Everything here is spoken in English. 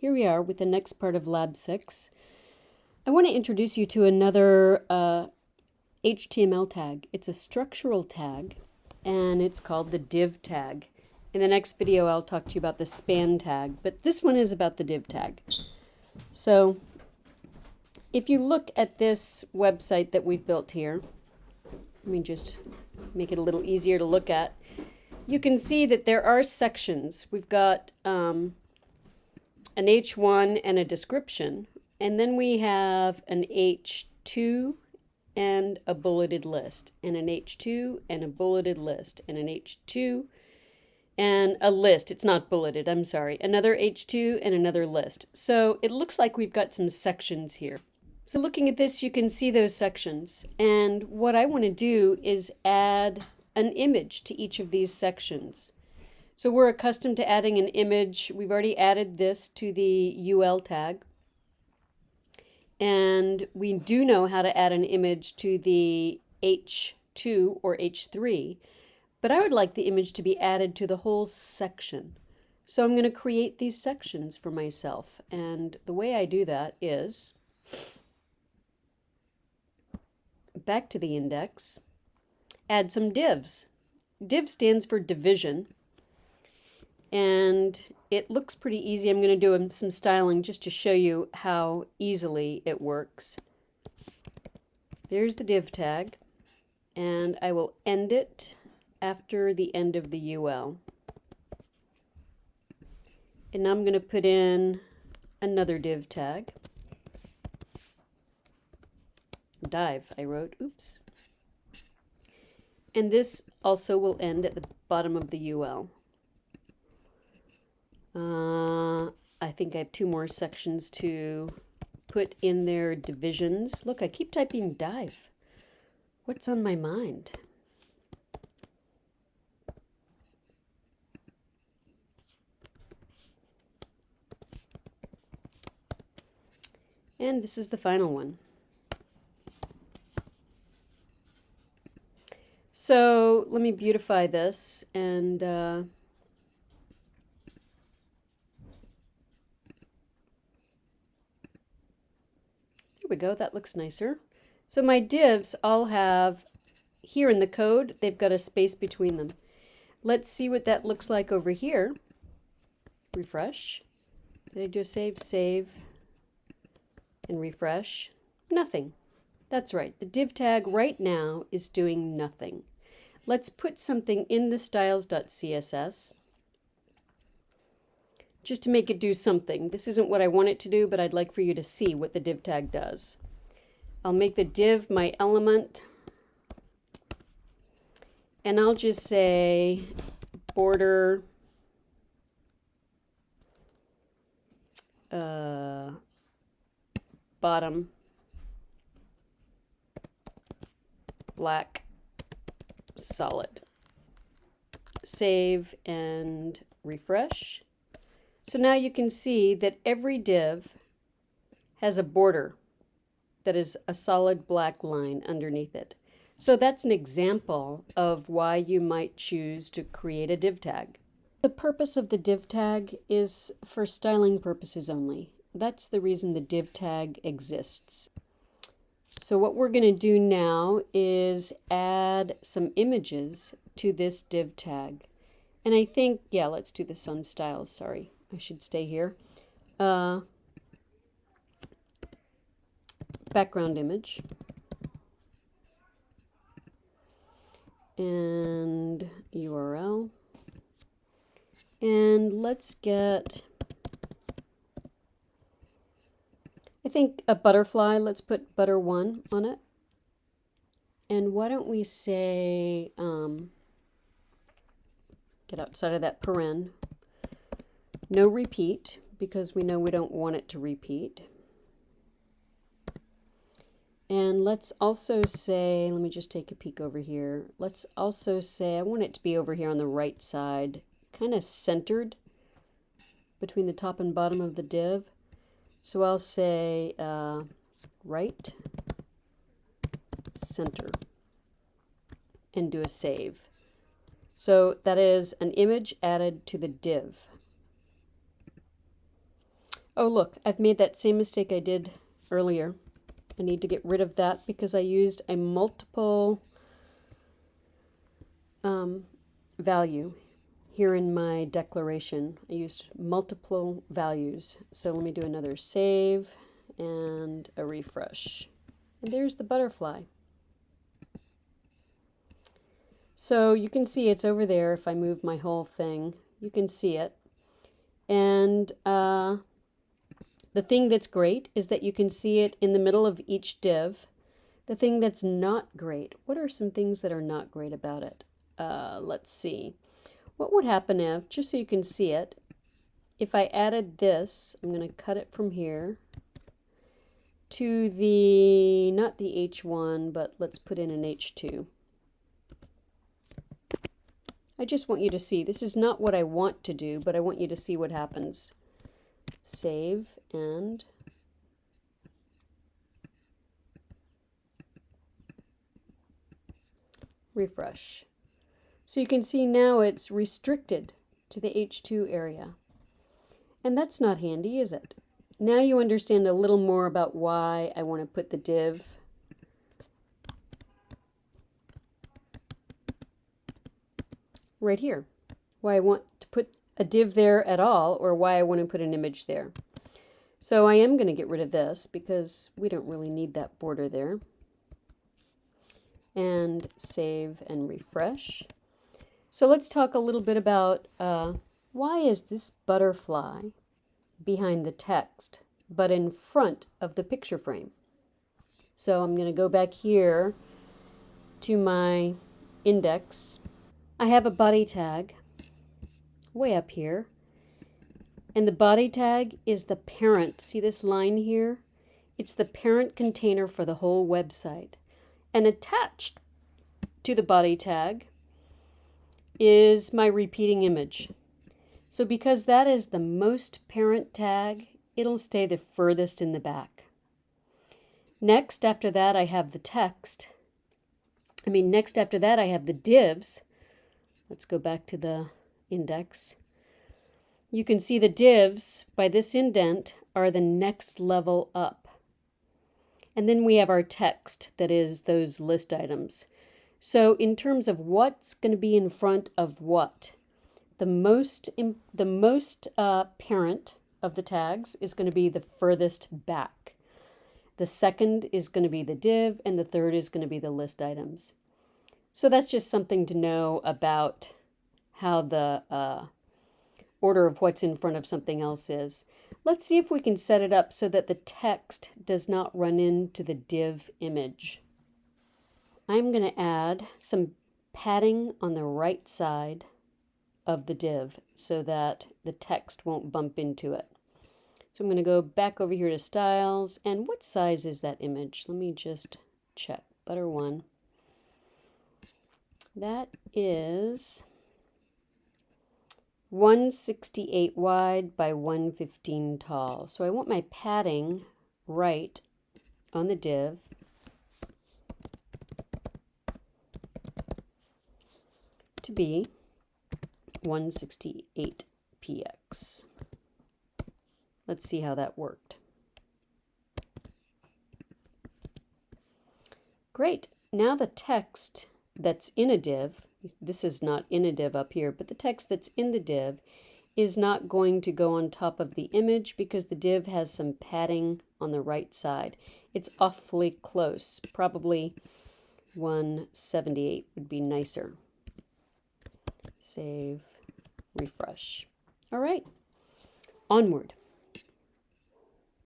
here we are with the next part of Lab 6. I want to introduce you to another uh, HTML tag. It's a structural tag, and it's called the div tag. In the next video, I'll talk to you about the span tag, but this one is about the div tag. So if you look at this website that we've built here, let me just make it a little easier to look at. You can see that there are sections. We've got um, an H1 and a description, and then we have an H2 and a bulleted list, and an H2 and a bulleted list, and an H2 and a list. It's not bulleted, I'm sorry. Another H2 and another list. So it looks like we've got some sections here. So looking at this, you can see those sections. And what I want to do is add an image to each of these sections. So we're accustomed to adding an image. We've already added this to the UL tag. And we do know how to add an image to the H2 or H3. But I would like the image to be added to the whole section. So I'm going to create these sections for myself. And the way I do that is back to the index, add some divs. Div stands for division, and it looks pretty easy. I'm going to do um, some styling just to show you how easily it works. There's the div tag, and I will end it after the end of the UL. And now I'm going to put in another div tag dive, I wrote. Oops. And this also will end at the bottom of the UL. Uh, I think I have two more sections to put in their divisions. Look, I keep typing dive. What's on my mind? And this is the final one. So let me beautify this and uh, we go, that looks nicer. So my divs all have, here in the code, they've got a space between them. Let's see what that looks like over here. Refresh. Did I do a save? Save. And refresh. Nothing. That's right. The div tag right now is doing nothing. Let's put something in the styles.css just to make it do something. This isn't what I want it to do, but I'd like for you to see what the div tag does. I'll make the div my element, and I'll just say border uh, bottom black solid. Save and refresh. So now you can see that every div has a border that is a solid black line underneath it. So that's an example of why you might choose to create a div tag. The purpose of the div tag is for styling purposes only. That's the reason the div tag exists. So what we're going to do now is add some images to this div tag. And I think, yeah, let's do the sun styles. Sorry, I should stay here. Uh, background image. And URL. And let's get I think a butterfly, let's put butter one on it. And why don't we say, um, get outside of that paren, no repeat, because we know we don't want it to repeat. And let's also say, let me just take a peek over here. Let's also say, I want it to be over here on the right side, kind of centered between the top and bottom of the div. So I'll say uh, right center and do a save. So that is an image added to the div. Oh, look, I've made that same mistake I did earlier. I need to get rid of that because I used a multiple um, value here in my declaration. I used multiple values. So let me do another save and a refresh. And there's the butterfly. So you can see it's over there if I move my whole thing. You can see it. And uh, the thing that's great is that you can see it in the middle of each div. The thing that's not great, what are some things that are not great about it? Uh, let's see. What would happen if, just so you can see it, if I added this, I'm going to cut it from here to the, not the H1, but let's put in an H2. I just want you to see. This is not what I want to do, but I want you to see what happens. Save and refresh. So you can see now it's restricted to the H2 area. And that's not handy, is it? Now you understand a little more about why I want to put the div right here. Why I want a div there at all or why I want to put an image there. So I am going to get rid of this because we don't really need that border there. And save and refresh. So let's talk a little bit about uh, why is this butterfly behind the text but in front of the picture frame. So I'm going to go back here to my index I have a body tag way up here. And the body tag is the parent. See this line here? It's the parent container for the whole website. And attached to the body tag is my repeating image. So because that is the most parent tag, it'll stay the furthest in the back. Next, after that, I have the text. I mean, next after that, I have the divs. Let's go back to the index. You can see the divs by this indent are the next level up. And then we have our text that is those list items. So in terms of what's going to be in front of what, the most, the most uh, parent of the tags is going to be the furthest back. The second is going to be the div, and the third is going to be the list items. So that's just something to know about how the uh, order of what's in front of something else is. Let's see if we can set it up so that the text does not run into the div image. I'm going to add some padding on the right side of the div so that the text won't bump into it. So I'm going to go back over here to styles and what size is that image? Let me just check. Butter one. That is 168 wide by 115 tall. So I want my padding right on the div. to be 168 px. Let's see how that worked. Great. Now the text that's in a div, this is not in a div up here, but the text that's in the div is not going to go on top of the image because the div has some padding on the right side. It's awfully close. Probably 178 would be nicer. Save, refresh. All right, onward.